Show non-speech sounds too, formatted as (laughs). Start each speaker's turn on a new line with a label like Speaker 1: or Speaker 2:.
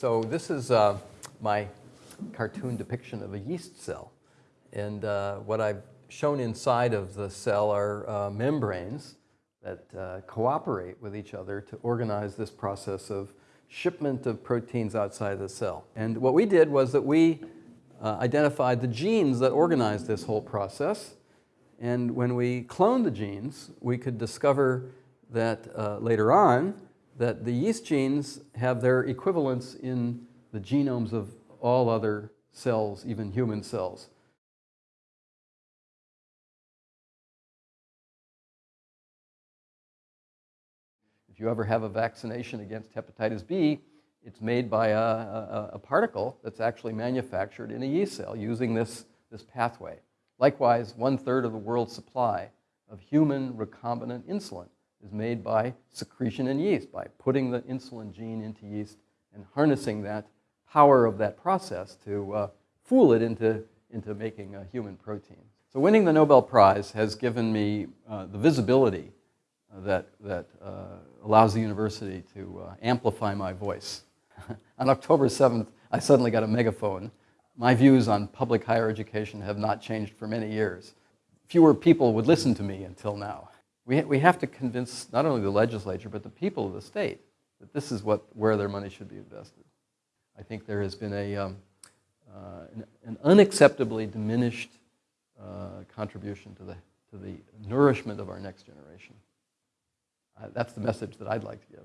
Speaker 1: So this is uh, my cartoon depiction of a yeast cell. And uh, what I've shown inside of the cell are uh, membranes that uh, cooperate with each other to organize this process of shipment of proteins outside the cell. And what we did was that we uh, identified the genes that organize this whole process. And when we cloned the genes, we could discover that uh, later on that the yeast genes have their equivalents in the genomes of all other cells, even human cells. If you ever have a vaccination against hepatitis B, it's made by a, a, a, particle that's actually manufactured in a yeast cell using this, this pathway. Likewise, one third of the world's supply of human recombinant insulin is made by secretion in yeast, by putting the insulin gene into yeast and harnessing that power of that process to uh, fool it into, into making a human protein. So winning the Nobel Prize has given me uh, the visibility uh, that, that uh, allows the university to uh, amplify my voice. (laughs) on October 7th, I suddenly got a megaphone. My views on public higher education have not changed for many years. Fewer people would listen to me until now. We, we have to convince not only the legislature, but the people of the state that this is what, where their money should be invested. I think there has been a, um, uh, an, an, unacceptably diminished uh, contribution to the, to the nourishment of our next generation. Uh, that's the message that I'd like to give.